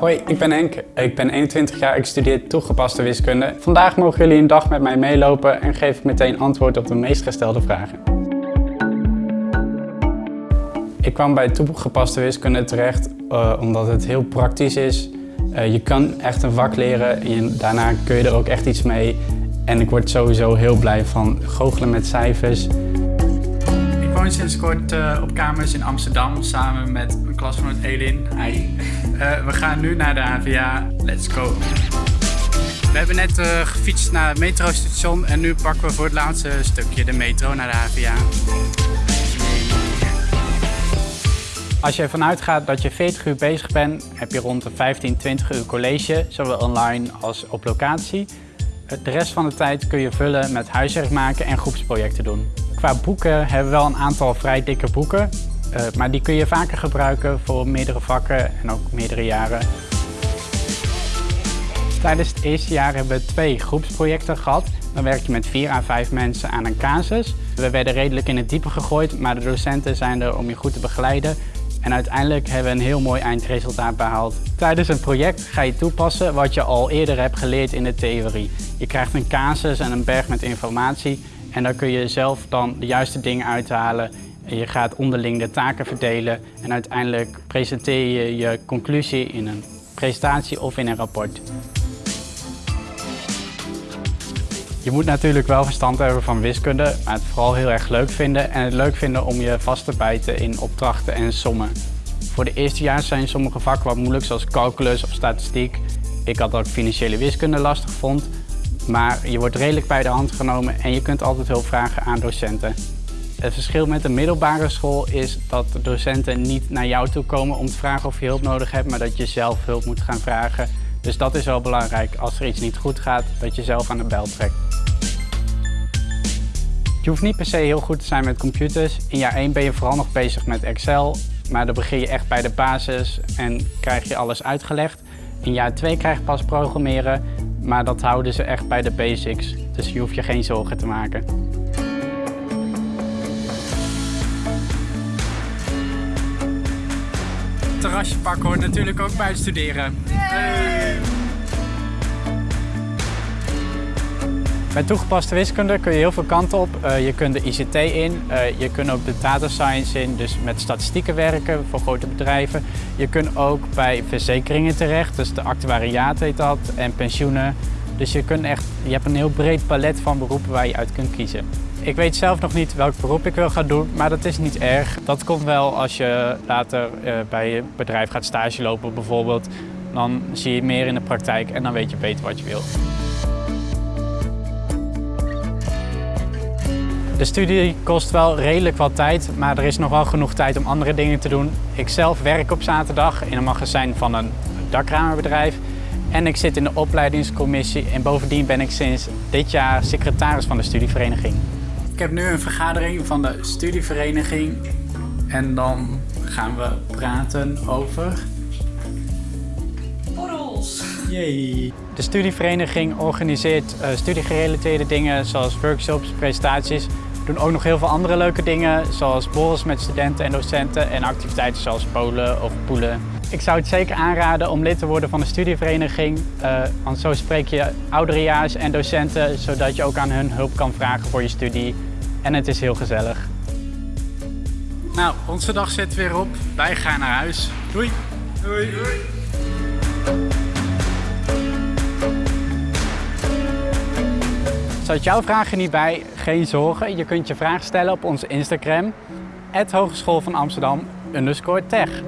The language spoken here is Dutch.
Hoi, ik ben Henk. Ik ben 21 jaar, ik studeer toegepaste wiskunde. Vandaag mogen jullie een dag met mij meelopen en geef ik meteen antwoord op de meest gestelde vragen. Ik kwam bij toegepaste wiskunde terecht uh, omdat het heel praktisch is. Uh, je kan echt een vak leren en daarna kun je er ook echt iets mee. En ik word sowieso heel blij van goochelen met cijfers. Woon sinds kort uh, op kamers in Amsterdam samen met mijn klasgenoot Elin. Hi. Uh, we gaan nu naar de HVA. Let's go. We hebben net uh, gefietst naar het metrostation en nu pakken we voor het laatste stukje de metro naar de HVA. Als je ervan uitgaat dat je 40 uur bezig bent, heb je rond de 15, 20 uur college, zowel online als op locatie. De rest van de tijd kun je vullen met huiswerk maken en groepsprojecten doen. Qua boeken hebben we wel een aantal vrij dikke boeken, uh, maar die kun je vaker gebruiken voor meerdere vakken en ook meerdere jaren. Tijdens het eerste jaar hebben we twee groepsprojecten gehad. Dan werk je met vier à vijf mensen aan een casus. We werden redelijk in het diepe gegooid, maar de docenten zijn er om je goed te begeleiden. En uiteindelijk hebben we een heel mooi eindresultaat behaald. Tijdens een project ga je toepassen wat je al eerder hebt geleerd in de theorie. Je krijgt een casus en een berg met informatie en daar kun je zelf dan de juiste dingen uithalen. Je gaat onderling de taken verdelen en uiteindelijk presenteer je je conclusie in een presentatie of in een rapport. Je moet natuurlijk wel verstand hebben van wiskunde, maar het vooral heel erg leuk vinden en het leuk vinden om je vast te bijten in opdrachten en sommen. Voor de eerste jaar zijn sommige vakken wat moeilijk, zoals calculus of statistiek. Ik had ook financiële wiskunde lastig vond, maar je wordt redelijk bij de hand genomen en je kunt altijd hulp vragen aan docenten. Het verschil met de middelbare school is dat de docenten niet naar jou toe komen om te vragen of je hulp nodig hebt, maar dat je zelf hulp moet gaan vragen. Dus dat is wel belangrijk, als er iets niet goed gaat, dat je zelf aan de bel trekt. Je hoeft niet per se heel goed te zijn met computers. In jaar 1 ben je vooral nog bezig met Excel, maar dan begin je echt bij de basis en krijg je alles uitgelegd. In jaar 2 krijg je pas programmeren, maar dat houden ze echt bij de basics. Dus je hoeft je geen zorgen te maken. Terrasje pakken hoort natuurlijk ook bij het studeren. Met toegepaste wiskunde kun je heel veel kanten op. Uh, je kunt de ICT in, uh, je kunt ook de data science in, dus met statistieken werken voor grote bedrijven. Je kunt ook bij verzekeringen terecht, dus de actuariaat heet dat, en pensioenen. Dus je, kunt echt, je hebt een heel breed palet van beroepen waar je uit kunt kiezen. Ik weet zelf nog niet welk beroep ik wil gaan doen, maar dat is niet erg. Dat komt wel als je later uh, bij je bedrijf gaat stage lopen bijvoorbeeld. Dan zie je meer in de praktijk en dan weet je beter wat je wil. De studie kost wel redelijk wat tijd, maar er is nog wel genoeg tijd om andere dingen te doen. Ik zelf werk op zaterdag in een magazijn van een dakramerbedrijf en ik zit in de opleidingscommissie en bovendien ben ik sinds dit jaar secretaris van de studievereniging. Ik heb nu een vergadering van de studievereniging en dan gaan we praten over... Borrels! Yay! De studievereniging organiseert uh, studiegerelateerde dingen zoals workshops, presentaties. We doen ook nog heel veel andere leuke dingen zoals borrels met studenten en docenten en activiteiten zoals polen of poelen. Ik zou het zeker aanraden om lid te worden van de studievereniging, uh, want zo spreek je ouderejaars en docenten zodat je ook aan hun hulp kan vragen voor je studie. En het is heel gezellig. Nou, onze dag zit weer op. Wij gaan naar huis. Doei! Doei! Doei. Zat jouw vragen niet bij? Geen zorgen, je kunt je vraag stellen op onze Instagram, Hogeschool van Amsterdam, tech.